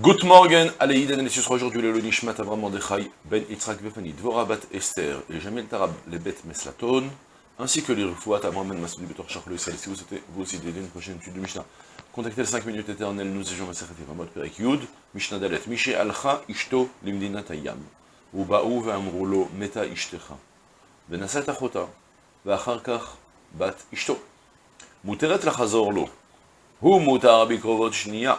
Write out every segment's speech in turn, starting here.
Good morning, Aleïden et aujourd'hui le Nishmat Avram Mordechai, Ben Yitzhak Befani, Dvora Bat Esther, et Jamel Tarab, les bêtes Meslaton, ainsi que les Rufouat à Mohamed ben Massoudi Betor Charles Israël. Si vous souhaitez vous aussi d'aider une prochaine étude de Mishnah, contactez les 5 minutes éternelles, nous étions Maserhet Ramot Perek Yud, Mishnah Dalet, Mishé Alcha Ishto Limdina Tayam, Ubaou Vamroulo Meta Ishtecha, Benasat Achota, Vacharkach Bat Ishto, Muteret Lachazor Lo, Hu Mutar Bikrovot Shnia,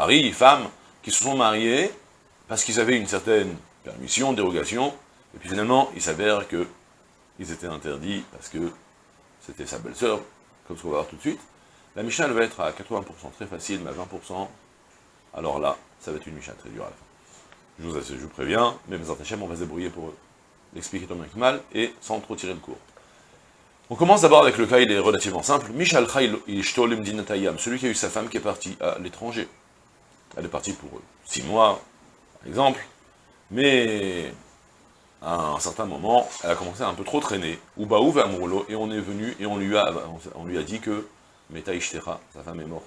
mari, femme, qui se sont mariés parce qu'ils avaient une certaine permission, dérogation, et puis finalement, il s'avère que ils étaient interdits parce que c'était sa belle-sœur, comme ce qu'on va voir tout de suite. La Mishnah, elle va être à 80% très facile, mais à 20%, alors là, ça va être une Mishnah très dure à la fin. Je vous, je vous préviens, mais mes on va se débrouiller pour l'expliquer tant bien que mal, et sans trop tirer le cours. On commence d'abord avec le cas, il est relativement simple. Michal celui qui a eu sa femme qui est partie à l'étranger. Elle est partie pour six mois, par exemple, mais à un certain moment, elle a commencé à un peu trop traîner. Ubaou Amroulo, et on est venu et on lui a, on lui a dit que Meta Ishtera, sa femme est morte.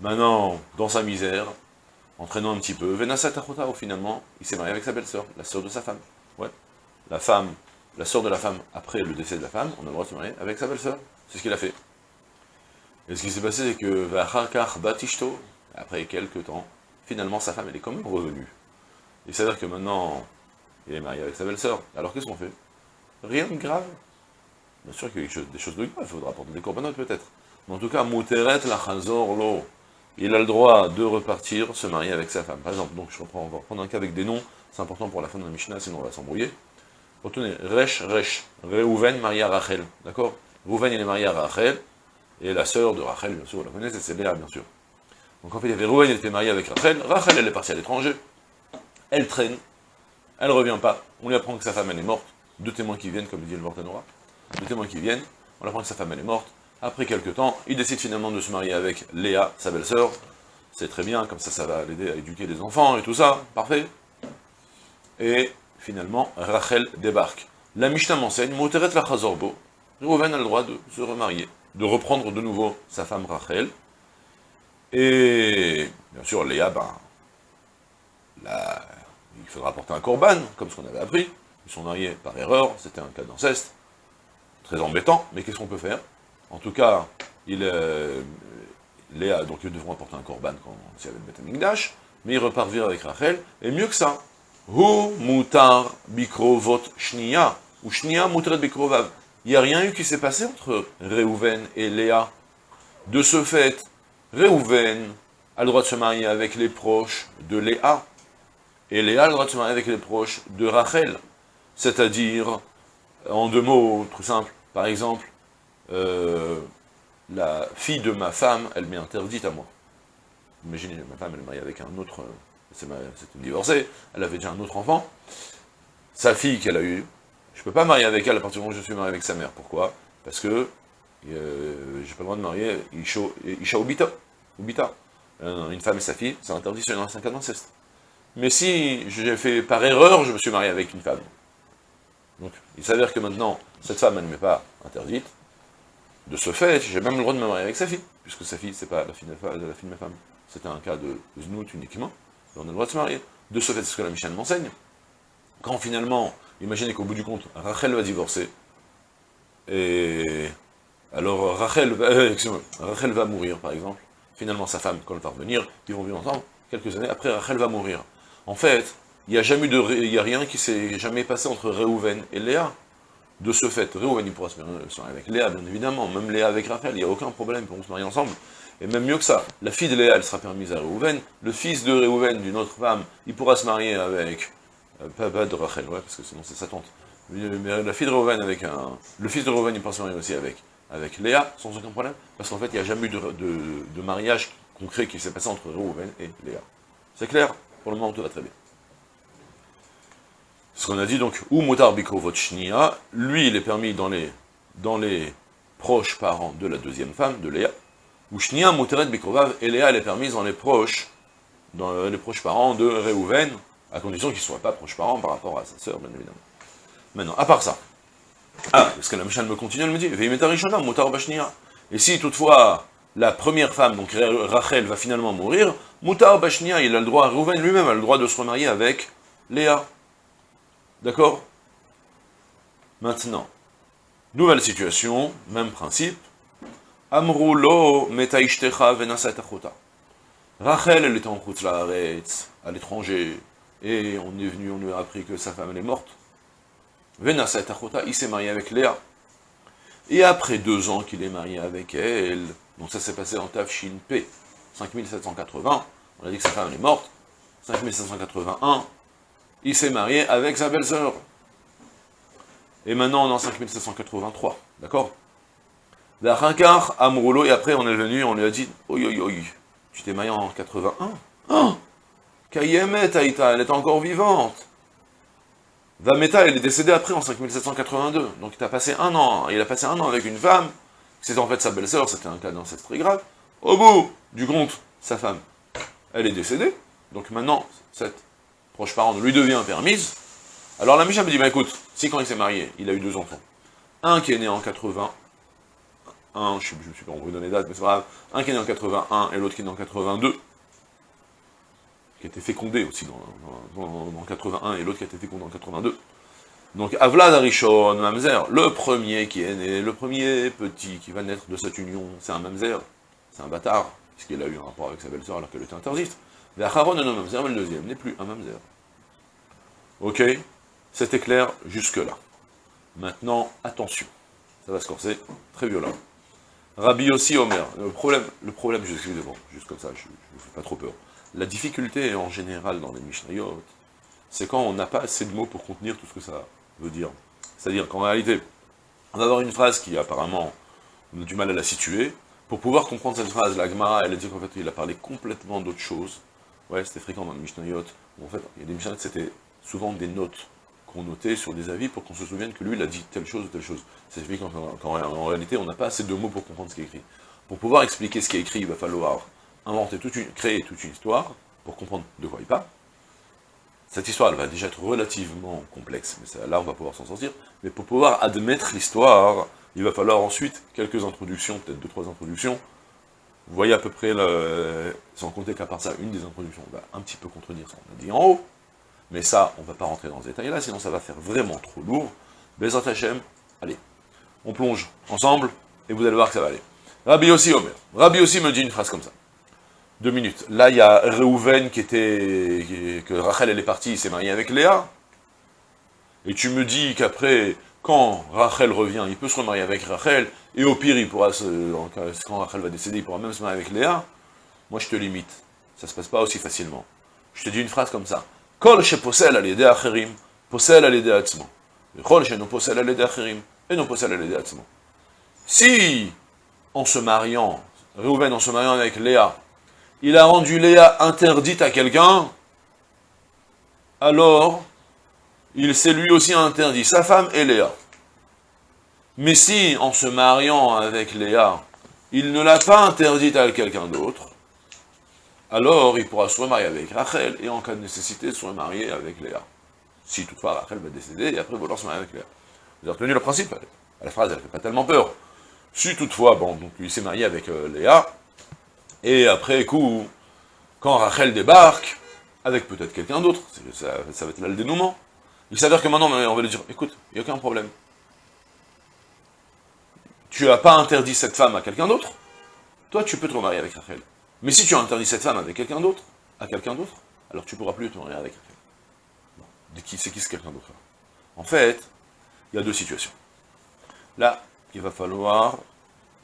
Maintenant, dans sa misère, en traînant un petit peu, Venasat finalement, il s'est marié avec sa belle-sœur, la sœur de sa femme. Ouais. La femme, la sœur de la femme, après le décès de la femme, on a le droit de se marier avec sa belle-sœur. C'est ce qu'il a fait. Et ce qui s'est passé, c'est que Batishto, après quelques temps, finalement sa femme, elle est quand même revenue. Il s'avère que maintenant, il est marié avec sa belle-sœur. Alors qu'est-ce qu'on fait? Rien de grave. Bien sûr qu'il y a des choses de grave, il faudra apporter des corbanotes peut-être. Mais en tout cas, Mouteret la lo. Il a le droit de repartir, se marier avec sa femme. Par exemple, donc je reprends, on va reprendre un cas avec des noms, c'est important pour la fin de la Mishnah, sinon on va s'embrouiller. Retenez, Resh, Resh, Reuven marié à Rachel, d'accord? Reuven il est marié à Rachel, et la sœur de Rachel, bien sûr, vous la connaissez, c'est Léa, bien sûr. Donc en fait, il y avait Reuven, il était marié avec Rachel, Rachel, elle est partie à l'étranger, elle traîne, elle ne revient pas, on lui apprend que sa femme, elle est morte, deux témoins qui viennent, comme dit le Mortanora, deux témoins qui viennent, on lui apprend que sa femme, elle est morte, après quelques temps, il décide finalement de se marier avec Léa, sa belle-sœur, c'est très bien, comme ça, ça va l'aider à éduquer les enfants et tout ça, parfait. Et finalement, Rachel débarque. La Mishnah m'enseigne, Moteret la Chazorbo, a le droit de se remarier, de reprendre de nouveau sa femme Rachel, et bien sûr, Léa, ben, il faudra apporter un korban, comme ce qu'on avait appris. Ils sont mariés par erreur, c'était un cas d'inceste. Très embêtant, mais qu'est-ce qu'on peut faire? En tout cas, il, euh, Léa, donc ils devront apporter un korban quand avait le Betamikdash, mais il repart vivre avec Rachel, et mieux que ça, Hu mutar bikrovot shnia, ou shnia mutret bikrovav. Il n'y a rien eu qui s'est passé entre Réhouven et Léa? De ce fait, Réhouven a le droit de se marier avec les proches de Léa, et Léa a le droit de se marier avec les proches de Rachel. C'est-à-dire, en deux mots tout simples, par exemple, euh, la fille de ma femme, elle m'est interdite à moi. Imaginez, ma femme, elle est mariée avec un autre, c'est une divorcée, elle avait déjà un autre enfant. Sa fille qu'elle a eue, je ne peux pas marier avec elle à partir du moment où je suis marié avec sa mère. Pourquoi? Parce que euh, j'ai pas le droit de marier Isha, Isha Ubita. Euh, une femme et sa fille, c'est interdit sur un cas d'inceste. Mais si j'ai fait par erreur, je me suis marié avec une femme. Donc, il s'avère que maintenant, cette femme, elle ne m'est pas interdite. De ce fait, j'ai même le droit de me marier avec sa fille, puisque sa fille, c'est pas la fille, de, la fille de ma femme. C'était un cas de znout uniquement, et on a le droit de se marier. De ce fait, c'est ce que la Michel m'enseigne. Quand finalement, imaginez qu'au bout du compte, Rachel va divorcer, et alors Rachel, euh, Rachel va mourir, par exemple, finalement sa femme, quand elle va revenir, ils vont vivre ensemble, quelques années après, Rachel va mourir. En fait, il n'y a jamais de, rien qui s'est jamais passé entre Réhouven et Léa. De ce fait, Réhouven, il pourra se marier avec Léa, bien évidemment, même Léa avec Rachel, il n'y a aucun problème, pour se marier ensemble. Et même mieux que ça, la fille de Léa, elle sera permise à Réhouven, le fils de Réhouven, d'une autre femme, il pourra se marier avec, euh, pas, de Rachel, ouais, parce que sinon c'est sa tante, mais la fille de Réhouven avec un, le fils de Réhouven, il pourra se marier aussi avec, avec Léa, sans aucun problème, parce qu'en fait, il n'y a jamais eu de, mariage concret qui s'est passé entre Reuven et Léa. C'est clair? Pour le moment, tout va très bien. Ce qu'on a dit donc, ou Motar lui, il est permis dans les, dans les proches parents de la deuxième femme, de Léa, ou Shnia Moteret Bikovav, et Léa, elle est permise dans les proches, dans les proches parents de Reuven, à condition qu'ils ne soient pas proches parents par rapport à sa sœur, bien évidemment. Maintenant, à part ça, ah, parce que la Mishnah me continue, elle me dit. Et si toutefois, la première femme, donc Rachel, va finalement mourir, Moutar Bashnia, il a le droit, Reuven lui-même a le droit de se remarier avec Léa. D'accord? Maintenant, nouvelle situation, même principe. Amroulo metaishtecha. Rachel, elle était en route à l'étranger, et on est venu, on lui a appris que sa femme, elle est morte. Il s'est marié avec Léa. Et après deux ans qu'il est marié avec elle, donc ça s'est passé en Tafshin P, 5780, on a dit que sa femme est morte, 5781, il s'est marié avec sa belle-sœur. Et maintenant, on est en 5783, d'accord? D'Achinkar, Amroulo, et après on est venu, on lui a dit, oi, oi, oi, tu t'es marié en 81 Oh Kayemet, Aïta, elle est encore vivante. Vameta, elle est décédée après, en 5782. Donc il a passé un an, il a passé un an avec une femme, c'était en fait sa belle-sœur, c'était un cas d'inceste très grave. Au bout du compte, sa femme, elle est décédée. Donc maintenant, cette proche parente lui devient permise, alors la Misha me dit, bah écoute, si quand il s'est marié, il a eu deux enfants, un qui est né en 80, un, je ne sais pas, on vous donner les dates, mais c'est grave, un qui est né en 81 et l'autre qui est né en 82, qui a été fécondé aussi dans, dans, 81 et l'autre qui a été fécondé en 82. Donc Avlad Arishon, Mamzer, le premier qui est né, le premier petit qui va naître de cette union, c'est un Mamzer, c'est un bâtard, puisqu'il a eu un rapport avec sa belle-sœur alors qu'elle était interdite. Ve'acharon non mamzer, mais le deuxième n'est plus un mamzer. Ok C'était clair jusque-là. Maintenant, attention. Ça va se corser, très violent. Rabbi aussi Omer. Le problème, le problème juste, juste comme ça, je ne fais pas trop peur. La difficulté en général dans les Mishnayot, c'est quand on n'a pas assez de mots pour contenir tout ce que ça veut dire. C'est-à-dire qu'en réalité, on va avoir une phrase qui apparemment, on a du mal à la situer. Pour pouvoir comprendre cette phrase, la Gemara, elle a dit qu'en fait, il a parlé complètement d'autre chose. Ouais, c'était fréquent dans le Mishnayot, en fait, il y a des Mishnayot, c'était souvent des notes qu'on notait sur des avis pour qu'on se souvienne que lui, il a dit telle chose ou telle chose. Ça signifie qu'en réalité, on n'a pas assez de mots pour comprendre ce qui est écrit. Pour pouvoir expliquer ce qui est écrit, il va falloir inventer toute une, créer toute une histoire pour comprendre de quoi il parle. Cette histoire, elle va déjà être relativement complexe, mais là, on va pouvoir s'en sortir. Mais pour pouvoir admettre l'histoire, il va falloir ensuite quelques introductions, peut-être deux, trois introductions, vous voyez à peu près, sans compter qu'à part ça, une des introductions va un petit peu contredire ce qu'on a dit en haut, mais ça, on ne va pas rentrer dans ce détail-là, sinon ça va faire vraiment trop lourd. Bezat Hashem, allez, on plonge ensemble, et vous allez voir que ça va aller. Rabbi aussi, Omer. Rabbi aussi me dit une phrase comme ça. Deux minutes. Là, il y a Reuven qui était... que Rachel, elle est partie, il s'est marié avec Léa. Et tu me dis qu'après, quand Rachel revient, il peut se remarier avec Rachel, et au pire, il pourra se, quand Rachel va décéder, il pourra même se marier avec Léa. Moi, je te limite. Ça se passe pas aussi facilement. Je te dis une phrase comme ça. Kol possède à l'aider acherim, possède à l'aider atzmo. Kol non possède à l'aider acherim, et non possède à l'aider atzmo. Si, en se mariant, Réhouven, en se mariant avec Léa, il a rendu Léa interdite à quelqu'un, alors il s'est lui aussi interdit, sa femme et Léa. Mais si, en se mariant avec Léa, il ne l'a pas interdite à quelqu'un d'autre, alors il pourra se remarier avec Rachel, et en cas de nécessité, se remarier avec Léa. Si toutefois Rachel va décéder, et après vouloir se marier avec Léa. Vous avez retenu le principe La phrase, elle ne fait pas tellement peur. Si toutefois, bon, donc il s'est marié avec euh, Léa, et après coup, quand Rachel débarque, avec peut-être quelqu'un d'autre, ça, va être là le dénouement, il s'avère que maintenant, on va lui dire, écoute, il n'y a aucun problème. Tu n'as pas interdit cette femme à quelqu'un d'autre, toi tu peux te remarier avec Rachel. Mais si tu as interdit cette femme avec quelqu'un d'autre, à quelqu'un d'autre, alors tu ne pourras plus te marier avec Rachel. C'est qui ce quelqu'un d'autre En fait, il y a deux situations. Là, il va falloir...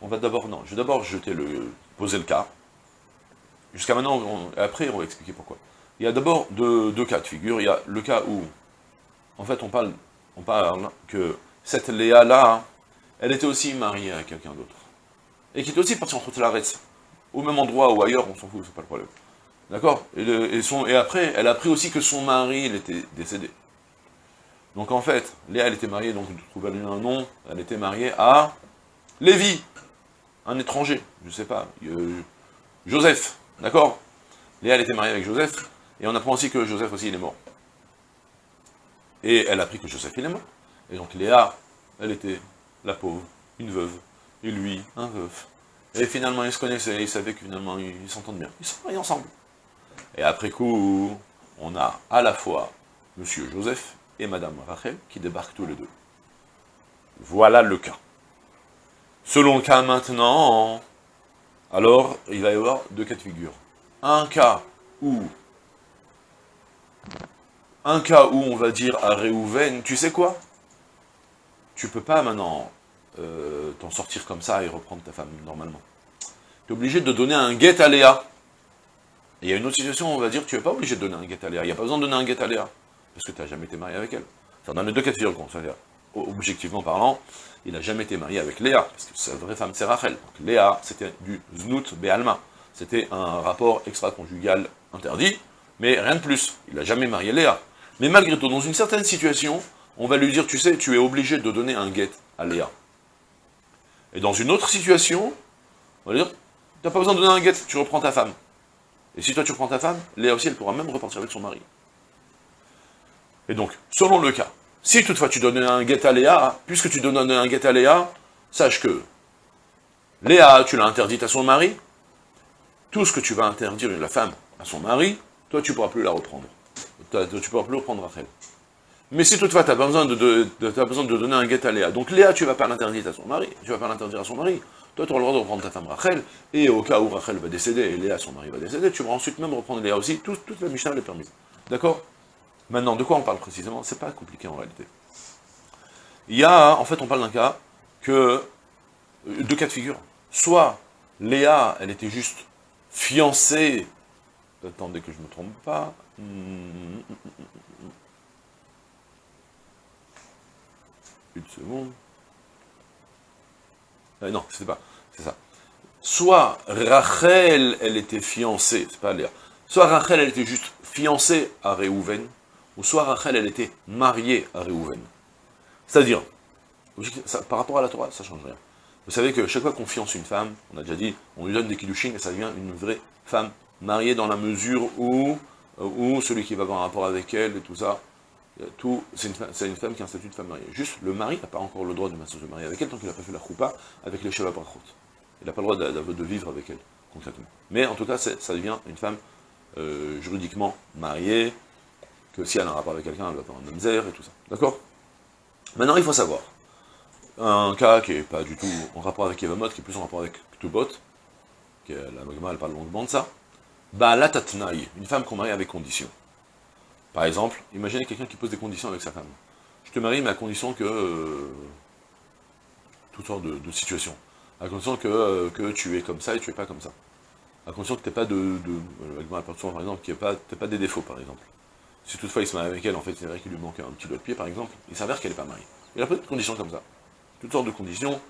On va d'abord... Non, je vais d'abord jeter le... poser le cas. Jusqu'à maintenant, après on va expliquer pourquoi. Il y a d'abord deux, deux cas de figure. Il y a le cas où en fait, on parle, on parle que cette Léa-là, elle était aussi mariée à quelqu'un d'autre. Et qui était aussi partie entre Tlaretz. au même endroit ou ailleurs, on s'en fout, c'est pas le problème. D'accord? Et, et, après, elle a appris aussi que son mari, il était décédé. Donc en fait, Léa, elle était mariée, donc trouve un nom, elle était mariée à Lévi, un étranger, je sais pas, euh, Joseph, d'accord? Léa, elle était mariée avec Joseph, et on apprend aussi que Joseph aussi, il est mort. Et elle a appris que Joseph, il est mort. Et donc Léa, elle était la pauvre, une veuve, et lui, un veuf. Et finalement, ils se connaissaient, ils savaient que finalement, ils s'entendent bien. Ils sont mariés ensemble. Et après coup, on a à la fois Monsieur Joseph et Madame Rachel qui débarquent tous les deux. Voilà le cas. Selon le cas maintenant, alors il va y avoir deux cas de figure. Un cas où, un cas où on va dire à Réhouven, tu sais quoi? Tu peux pas maintenant euh, t'en sortir comme ça et reprendre ta femme normalement. Tu es obligé de donner un guet à Léa. Il y a une autre situation où on va dire, tu n'es pas obligé de donner un guet à Léa. Il n'y a pas besoin de donner un guet à Léa. Parce que tu n'as jamais été marié avec elle. C'est dans les deux cas de figure, c'est-à-dire, objectivement parlant, il n'a jamais été marié avec Léa, parce que sa vraie femme c'est Rachel. Donc Léa, c'était du Znout Be'alma. C'était un rapport extra-conjugal interdit, mais rien de plus. Il n'a jamais marié Léa. Mais malgré tout, dans une certaine situation, on va lui dire, tu sais, tu es obligé de donner un guet à Léa. Et dans une autre situation, on va dire, tu n'as pas besoin de donner un guet, tu reprends ta femme. Et si toi tu reprends ta femme, Léa aussi, elle pourra même repartir avec son mari. Et donc, selon le cas, si toutefois tu donnes un guet à Léa, puisque tu donnes un guet à Léa, sache que Léa, tu l'as interdite à son mari, tout ce que tu vas interdire la femme à son mari, toi tu ne pourras plus la reprendre. Tu ne pourras plus reprendre Rachel. Mais si toutefois tu as, besoin de, besoin de donner un guet à Léa, donc Léa tu ne vas pas l'interdire à son mari, tu vas pas l'interdire à son mari, toi tu auras le droit de reprendre ta femme Rachel, et au cas où Rachel va décéder et Léa son mari va décéder, tu pourras ensuite même reprendre Léa aussi, toute la Mishnah est permise. D'accord? Maintenant, de quoi on parle précisément? C'est pas compliqué en réalité. Il y a, en fait, on parle d'un cas que, euh, deux cas de figure. Soit Léa, elle était juste fiancée, attendez que je ne me trompe pas, une seconde. Euh, non, c'était pas, c'est ça. Soit Rachel, elle était fiancée, c'est pas Léa, soit Rachel, elle était juste fiancée à Réhouven, ou soit Rachel, elle était mariée à Réhouven. C'est-à-dire, par rapport à la Torah, ça ne change rien. Vous savez que chaque fois qu'on fiance une femme, on a déjà dit, on lui donne des kiddushin et ça devient une vraie femme mariée dans la mesure où, euh, celui qui va avoir un rapport avec elle et tout ça, tout, c'est une, femme qui a un statut de femme mariée. Juste, le mari n'a pas encore le droit de se marier avec elle tant qu'il n'a pas fait la choupa avec les Sheva Brachot. Il n'a pas le droit de, vivre avec elle, concrètement. Mais en tout cas, ça devient une femme euh, juridiquement mariée, que si elle a un rapport avec quelqu'un, elle va faire un mamzer et tout ça. D'accord? Maintenant, il faut savoir, un cas qui n'est pas du tout en rapport avec Evamot, qui est plus en rapport avec Ktubot, qui est, la Magma, elle parle longuement de ça, bah la tatnaï, une femme qu'on marie avec condition. Par exemple, imaginez quelqu'un qui pose des conditions avec sa femme. Je te marie, mais à condition que... Euh, toutes sortes de, situations. À condition que, euh, que tu es comme ça et tu es pas comme ça. À condition que tu n'aies pas de... de euh, par exemple, qu'il n'y pas, pas des défauts, par exemple. Si toutefois il se marie avec elle, en fait, c'est vrai qu'il lui manque un petit doigt de pied, par exemple, il s'avère qu'elle n'est pas mariée. Il a pas de conditions comme ça. Toutes sortes de conditions.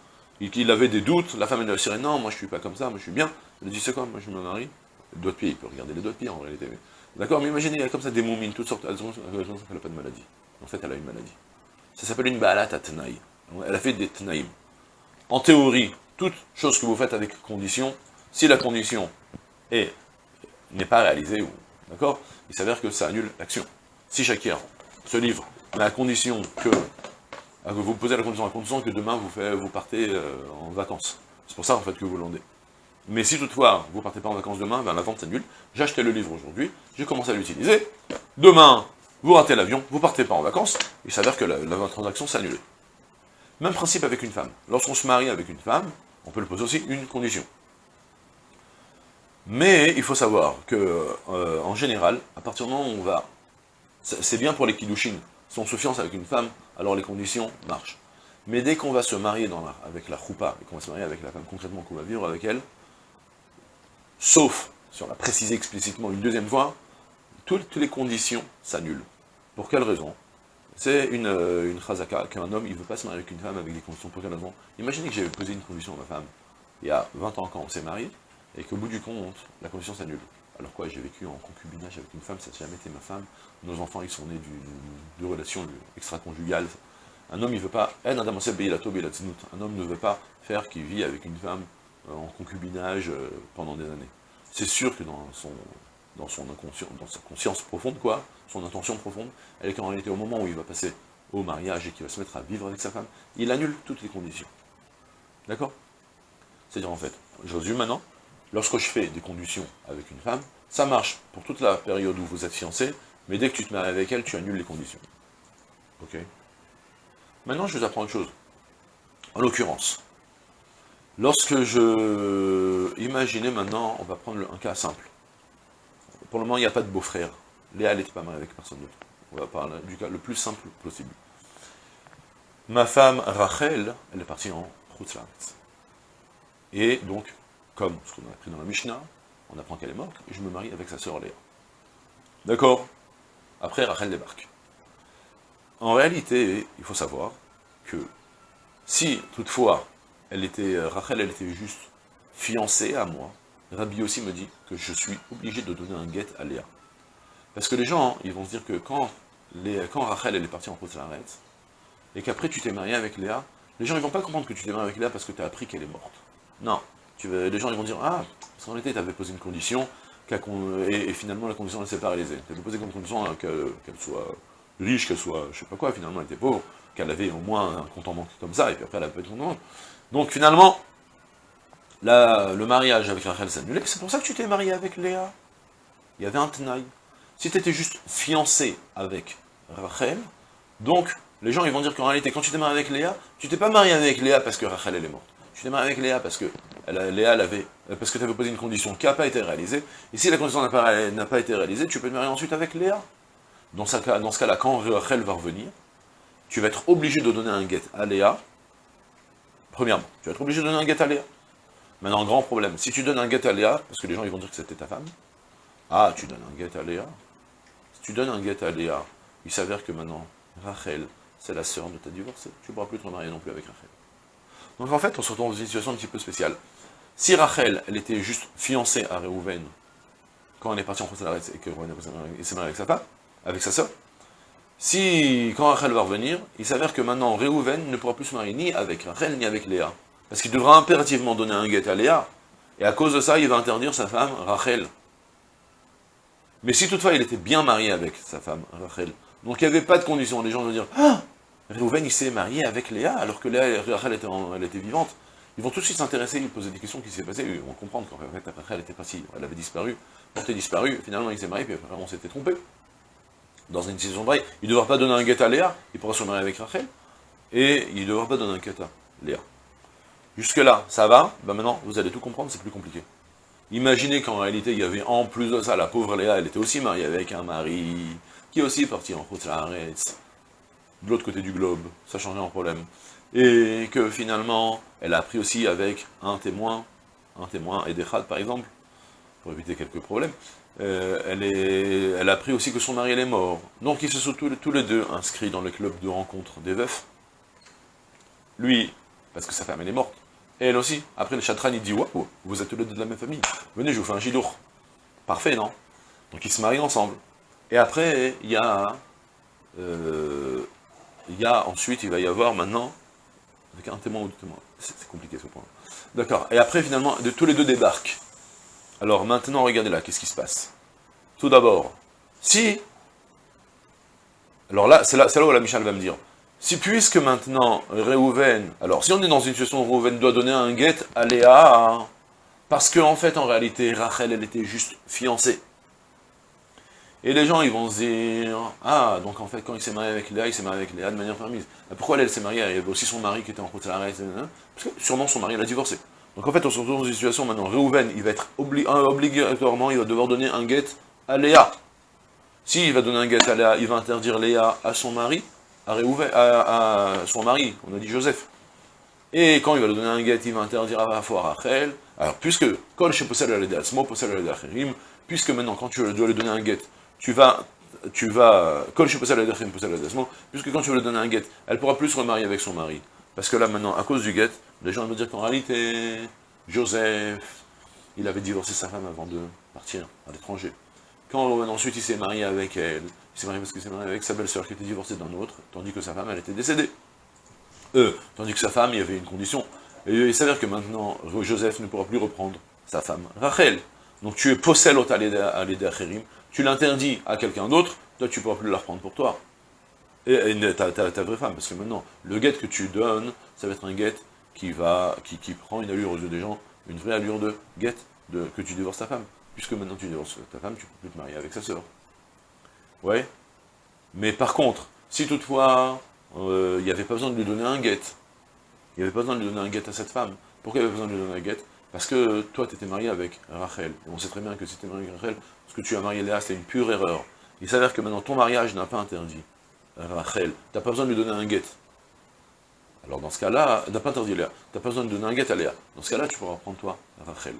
Il, avait des doutes, la femme elle lui a dit non, moi je suis pas comme ça, moi je suis bien. A dit c'est quoi, moi je me marie. Le doigt de pied, il peut regarder les doigts de pied en réalité. D'accord, mais imaginez, il y a comme ça des moumines, toutes sortes, elles ont qu'elle n'a pas de maladie. En fait, elle a une maladie. Ça s'appelle une balat à Elle a fait des tnaïm. En théorie, toute chose que vous faites avec condition, si la condition n'est pas réalisée, d'accord? Il s'avère que ça annule l'action. Si Shakir se livre, à condition que, vous posez la condition, à condition que demain vous, vous partez euh, en vacances. C'est pour ça en fait que vous l'endez. Mais si toutefois vous partez pas en vacances demain, ben, la vente s'annule, acheté le livre aujourd'hui, j'ai commencé à l'utiliser, demain vous ratez l'avion, vous partez pas en vacances, il s'avère que la, la transaction s'est annulée. Même principe avec une femme. Lorsqu'on se marie avec une femme, on peut lui poser aussi une condition. Mais il faut savoir que, euh, en général, à partir du moment où on va... C'est bien pour les kiddushin. Si on se fiance avec une femme, alors les conditions marchent. Mais dès qu'on va se marier avec la choupa, et qu'on va se marier avec la femme concrètement qu'on va vivre avec elle, sauf, si on l'a précisé explicitement une deuxième fois, toutes, les conditions s'annulent. Pour quelle raison? C'est une, euh, une chazaka qu'un homme, il ne veut pas se marier avec une femme avec des conditions. Pour quelle raison? Imaginez que j'avais posé une condition à ma femme il y a 20 ans quand on s'est marié, et qu'au bout du compte, la condition s'annule. Alors quoi, j'ai vécu en concubinage avec une femme, ça n'a jamais été ma femme, nos enfants, ils sont nés de relations extra-conjugales. Un homme, il veut pas, un homme ne veut pas faire qu'il vit avec une femme euh, en concubinage euh, pendant des années. C'est sûr que dans son, dans son dans sa conscience profonde, quoi, son intention profonde, elle est qu'en réalité, au moment où il va passer au mariage et qu'il va se mettre à vivre avec sa femme, il annule toutes les conditions. D'accord? C'est-à-dire, en fait, Josué, maintenant, lorsque je fais des conditions avec une femme, ça marche pour toute la période où vous êtes fiancé, mais dès que tu te maries avec elle, tu annules les conditions. Ok? Maintenant, je vous apprends autre chose. En l'occurrence, lorsque je... Imaginez maintenant, on va prendre un cas simple. Pour le moment, il n'y a pas de beau-frère. Léa, n'était pas mariée avec personne d'autre. On va parler du cas le plus simple possible. Ma femme, Rachel, elle est partie en Rutzlaritz. Et donc, comme ce qu'on a appris dans la Mishnah, on apprend qu'elle est morte, et je me marie avec sa sœur Léa. D'accord Après, Rachel débarque. En réalité, il faut savoir que si, toutefois, elle était, Rachel, elle était juste fiancée à moi, Rabbi aussi me dit que je suis obligé de donner un guet à Léa. Parce que les gens, hein, ils vont se dire que quand, quand Rachel, elle est partie en Potsdamet, et qu'après tu t'es marié avec Léa, les gens, ils vont pas comprendre que tu t'es marié avec Léa parce que tu as appris qu'elle est morte. Non. Tu les gens, ils vont dire, ah, parce qu'en réalité, tu avais posé une condition, et, finalement, la condition, elle s'est pas réalisée. Tu avais posé comme condition hein, qu'elle soit riche, qu'elle soit, je sais pas quoi, finalement, elle était pauvre, qu'elle avait au moins un compte en banque comme ça, et puis après, elle a pas de compte Donc, finalement, le mariage avec Rachel s'est annulé, c'est pour ça que tu t'es marié avec Léa. Il y avait un tenaille. Si tu étais juste fiancé avec Rachel, donc, les gens, ils vont dire qu'en réalité, quand tu t'es marié avec Léa, tu t'es pas marié avec Léa parce que Rachel, elle est morte. Tu t'es marié avec Léa parce que Léa, avait, parce que tu avais posé une condition qui n'a pas été réalisée, et si la condition n'a pas, été réalisée, tu peux te marier ensuite avec Léa. Dans, ce cas-là, quand Rachel va revenir, tu vas être obligé de donner un guet à Léa, premièrement, tu vas être obligé de donner un guet à Léa. Maintenant, grand problème, si tu donnes un guet à Léa, parce que les gens vont dire que c'était ta femme, ah, tu donnes un guet à Léa, si tu donnes un guet à Léa, il s'avère que maintenant, Rachel, c'est la sœur de ta divorcée, tu ne pourras plus te marier non plus avec Rachel. Donc en fait, on se retrouve dans une situation un petit peu spéciale. Si Rachel, elle était juste fiancée à Réhouven, quand elle est partie en France et que s'est marié avec sa femme, avec sa sœur, si, quand Rachel va revenir, il s'avère que maintenant Réhouven ne pourra plus se marier ni avec Rachel ni avec Léa. Parce qu'il devra impérativement donner un guet à Léa, et à cause de ça, il va interdire sa femme, Rachel. Mais si toutefois il était bien marié avec sa femme, Rachel, donc il n'y avait pas de condition, les gens vont dire, ah, Réhouven il s'est marié avec Léa, alors que Léa, Rachel était, elle était vivante. Ils vont tout de suite s'intéresser, ils poser des questions qui s'est passé, ils vont comprendre qu'en fait, Rachel était pas elle avait disparu, portée disparu, finalement il s'est marié, puis on s'était trompé. Dans une situation pareille, il ne devra pas donner un guet à Léa, il pourra se marier avec Rachel, et il ne devra pas donner un guet à Léa. Jusque-là, ça va ben Maintenant, vous allez tout comprendre, c'est plus compliqué. Imaginez qu'en réalité, il y avait en plus de ça, la pauvre Léa, elle était aussi mariée avec un mari, qui est aussi parti en route de l'autre côté du globe, ça changeait en problème. Et que finalement, elle a pris aussi avec un témoin, un témoin, Edechad par exemple, pour éviter quelques problèmes, euh, elle, est, elle a pris aussi que son mari est mort. Donc ils se sont tous, tous les deux inscrits dans le club de rencontre des veufs. Lui, parce que sa femme elle est morte, et elle aussi. Après, le chatran, il dit, waouh, vous êtes tous les deux de la même famille. Venez, je vous fais un gidour. Parfait, non? Donc, ils se marient ensemble. Et après, il y a... Euh, il y a ensuite, il va y avoir maintenant, avec un témoin ou deux témoins. C'est compliqué ce point. D'accord. Et après, finalement, de, tous les deux débarquent. Alors, maintenant, regardez là, qu'est-ce qui se passe? Tout d'abord, si... Alors là, c'est là, là où la Michel va me dire, si puisque maintenant, Réhouven, alors si on est dans une situation où Réhouven doit donner un guet à Léa, parce qu'en en fait, en réalité, Rachel, elle était juste fiancée. Et les gens, ils vont se dire, ah, donc en fait, quand il s'est marié avec Léa, il s'est marié avec Léa de manière permise. pourquoi elle, s'est mariée Il y avait aussi son mari qui était en route à l'arrêt, parce que sûrement son mari l'a divorcé. Donc en fait, on se retrouve dans une situation maintenant, Réhouven, il va être obligatoirement, il va devoir donner un guet à Léa. S'il va donner un guet à Léa, il va interdire Léa à son mari, à, à, son mari, on a dit Joseph. Et quand il va lui donner un guet, il va interdire à la Rachel. Alors, puisque, puisque maintenant, quand tu dois lui donner un guet, tu vas, tu vas, puisque quand tu vas lui donner un guet, elle pourra plus se remarier avec son mari. Parce que là, maintenant, à cause du guet, les gens vont dire qu'en réalité, Joseph, il avait divorcé sa femme avant de partir à l'étranger. Quand ensuite il s'est marié avec elle, il s'est marié parce qu'il s'est marié avec sa belle-sœur qui était divorcée d'un autre, tandis que sa femme, elle était décédée. Euh, tandis que sa femme, il y avait une condition. Et il s'avère que maintenant, Joseph ne pourra plus reprendre sa femme, Rachel. Donc tu es possède à l'aider tu l'interdis à quelqu'un d'autre, toi tu ne pourras plus la reprendre pour toi. Et, ta, vraie femme, parce que maintenant, le guet que tu donnes, ça va être un guet qui, va, qui, prend une allure aux yeux des gens, une vraie allure de guet, de, que tu divorces ta femme. Puisque maintenant tu divorces ta femme, tu ne peux plus te marier avec sa sœur. Ouais. Mais par contre, si toutefois, euh, il n'y avait pas besoin de lui donner un guet, il n'y avait pas besoin de lui donner un guet à cette femme, pourquoi il y avait besoin de lui donner un guet Parce que toi, tu étais marié avec Rachel. Et on sait très bien que si tu marié avec Rachel, ce que tu as marié Léa, c'est une pure erreur. Il s'avère que maintenant, ton mariage n'a pas interdit Rachel. Tu n'as pas besoin de lui donner un guet. Alors dans ce cas-là, n'a pas interdit Léa. Tu n'as pas besoin de donner un guet à Léa. Dans ce cas-là, tu pourras prendre toi, Rachel.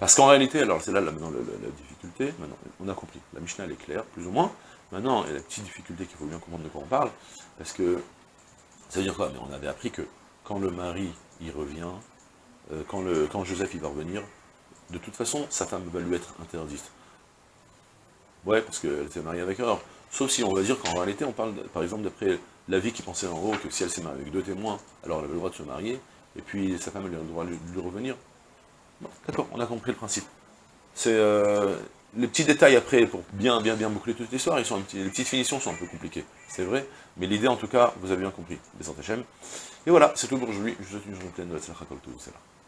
Parce qu'en réalité, alors c'est là, maintenant la, difficulté, maintenant, on a compris, la Mishnah elle est claire, plus ou moins. Maintenant, il y a la petite difficulté qu'il faut bien comprendre de quoi on parle, parce que, ça veut dire quoi? Mais on avait appris que quand le mari y revient, euh, quand, Joseph il va revenir, de toute façon, sa femme va lui être interdite. Ouais, parce qu'elle s'est mariée avec erreur. Sauf si on va dire qu'en réalité, on parle, par exemple, d'après la vie qui pensait en haut, que si elle s'est mariée avec deux témoins, alors elle avait le droit de se marier, et puis sa femme, elle a le droit de lui revenir. D'accord, on a compris le principe. C'est euh, les petits détails après, pour bien, bien, bien boucler toute l'histoire, un les petites finitions sont un peu compliquées, c'est vrai, mais l'idée, en tout cas, vous avez bien compris, des Et voilà, c'est tout pour aujourd'hui, je vous souhaite une journée pleine de la